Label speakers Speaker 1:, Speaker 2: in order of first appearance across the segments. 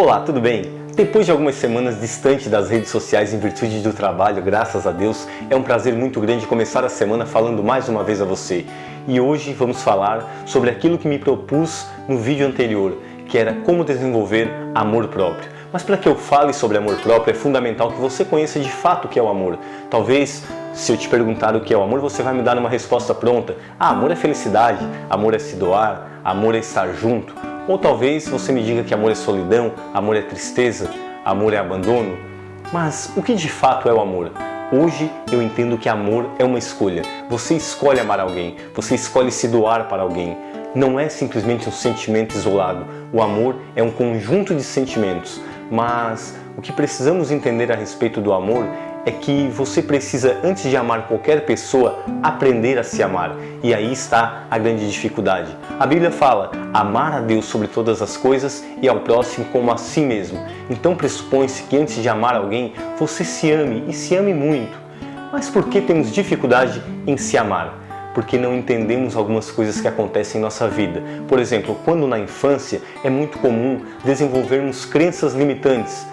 Speaker 1: Olá, tudo bem? Depois de algumas semanas distante das redes sociais em virtude do trabalho, graças a Deus, é um prazer muito grande começar a semana falando mais uma vez a você. E hoje vamos falar sobre aquilo que me propus no vídeo anterior, que era como desenvolver amor próprio. Mas para que eu fale sobre amor próprio, é fundamental que você conheça de fato o que é o amor. Talvez, se eu te perguntar o que é o amor, você vai me dar uma resposta pronta. Ah, amor é felicidade, amor é se doar, amor é estar junto. Ou talvez você me diga que amor é solidão, amor é tristeza, amor é abandono. Mas o que de fato é o amor? Hoje eu entendo que amor é uma escolha. Você escolhe amar alguém, você escolhe se doar para alguém. Não é simplesmente um sentimento isolado. O amor é um conjunto de sentimentos. Mas o que precisamos entender a respeito do amor é que você precisa, antes de amar qualquer pessoa, aprender a se amar. E aí está a grande dificuldade. A Bíblia fala, amar a Deus sobre todas as coisas e ao próximo como a si mesmo. Então pressupõe-se que antes de amar alguém, você se ame e se ame muito. Mas por que temos dificuldade em se amar? porque não entendemos algumas coisas que acontecem em nossa vida. Por exemplo, quando na infância é muito comum desenvolvermos crenças limitantes,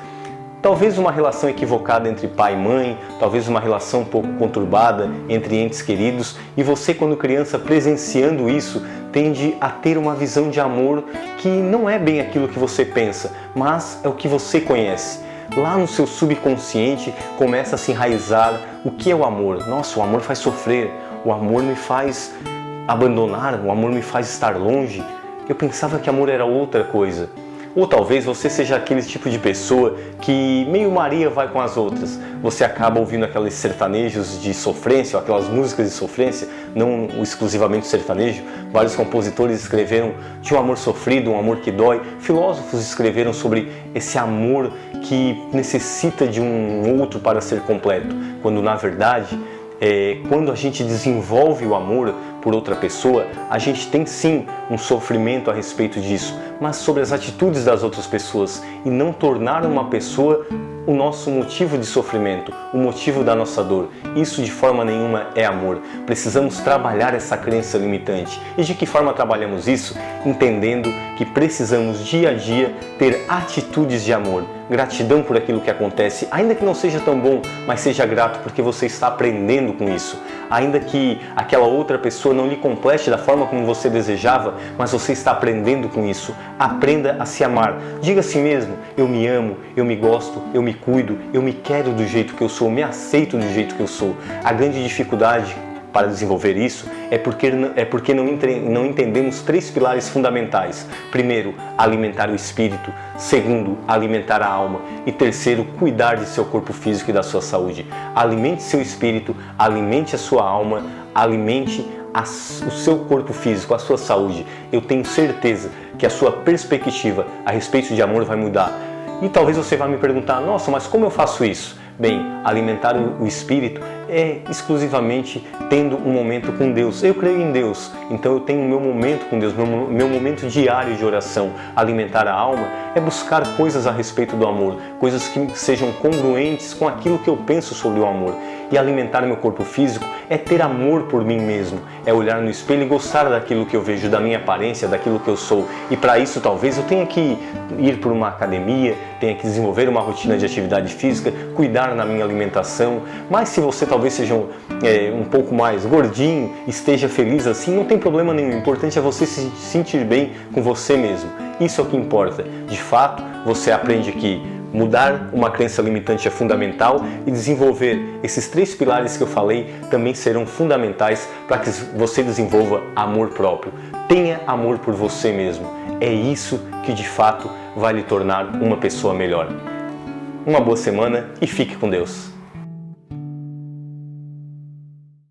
Speaker 1: Talvez uma relação equivocada entre pai e mãe, talvez uma relação um pouco conturbada entre entes queridos e você quando criança presenciando isso tende a ter uma visão de amor que não é bem aquilo que você pensa, mas é o que você conhece. Lá no seu subconsciente começa a se enraizar o que é o amor. Nossa, o amor faz sofrer, o amor me faz abandonar, o amor me faz estar longe. Eu pensava que amor era outra coisa. Ou talvez você seja aquele tipo de pessoa que meio Maria vai com as outras. Você acaba ouvindo aqueles sertanejos de sofrência, ou aquelas músicas de sofrência, não exclusivamente sertanejo. Vários compositores escreveram de um amor sofrido, um amor que dói. Filósofos escreveram sobre esse amor que necessita de um outro para ser completo, quando na verdade é, quando a gente desenvolve o amor por outra pessoa, a gente tem sim um sofrimento a respeito disso, mas sobre as atitudes das outras pessoas e não tornar uma pessoa o nosso motivo de sofrimento, o motivo da nossa dor. Isso de forma nenhuma é amor. Precisamos trabalhar essa crença limitante. E de que forma trabalhamos isso? Entendendo que precisamos dia a dia ter atitudes de amor, gratidão por aquilo que acontece, ainda que não seja tão bom, mas seja grato porque você está aprendendo com isso. Ainda que aquela outra pessoa não lhe complete da forma como você desejava, mas você está aprendendo com isso. Aprenda a se amar. Diga a si mesmo, eu me amo, eu me gosto, eu me cuido, eu me quero do jeito que eu sou, me aceito do jeito que eu sou. A grande dificuldade para desenvolver isso é porque, é porque não, não entendemos três pilares fundamentais. Primeiro, alimentar o espírito. Segundo, alimentar a alma. E terceiro, cuidar de seu corpo físico e da sua saúde. Alimente seu espírito, alimente a sua alma, alimente o seu corpo físico, a sua saúde. Eu tenho certeza que a sua perspectiva a respeito de amor vai mudar. E talvez você vá me perguntar, nossa, mas como eu faço isso? Bem, alimentar o espírito é exclusivamente tendo um momento com Deus. Eu creio em Deus, então eu tenho meu momento com Deus, meu, meu momento diário de oração. Alimentar a alma é buscar coisas a respeito do amor, coisas que sejam congruentes com aquilo que eu penso sobre o amor. E alimentar meu corpo físico é ter amor por mim mesmo, é olhar no espelho e gostar daquilo que eu vejo, da minha aparência, daquilo que eu sou. E para isso talvez eu tenha que ir para uma academia, tenha que desenvolver uma rotina de atividade física, cuidar na minha alimentação. Mas se você talvez seja um, é, um pouco mais gordinho, esteja feliz assim, não tem problema nenhum. O importante é você se sentir bem com você mesmo. Isso é o que importa. De fato, você aprende que Mudar uma crença limitante é fundamental e desenvolver esses três pilares que eu falei também serão fundamentais para que você desenvolva amor próprio. Tenha amor por você mesmo. É isso que de fato vai lhe tornar uma pessoa melhor. Uma boa semana e fique com Deus.